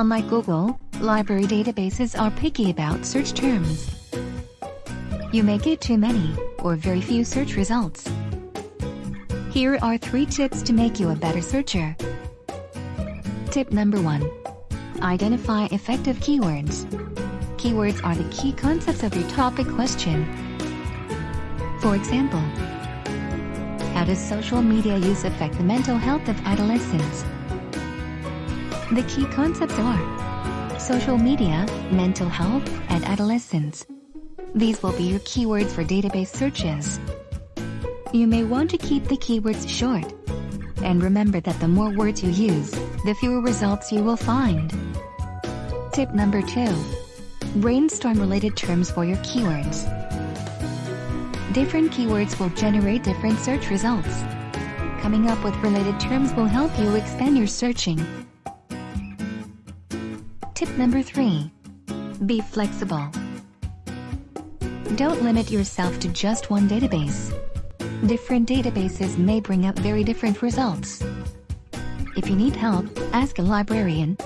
Unlike Google, library databases are picky about search terms. You may get too many, or very few search results. Here are three tips to make you a better searcher. Tip number 1. Identify effective keywords. Keywords are the key concepts of your topic question. For example, how does social media use affect the mental health of adolescents? The key concepts are social media, mental health, and adolescence. These will be your keywords for database searches. You may want to keep the keywords short. And remember that the more words you use, the fewer results you will find. Tip number 2. Brainstorm related terms for your keywords. Different keywords will generate different search results. Coming up with related terms will help you expand your searching. Tip number 3. Be flexible. Don't limit yourself to just one database. Different databases may bring up very different results. If you need help, ask a librarian,